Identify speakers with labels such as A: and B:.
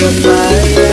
A: goodbye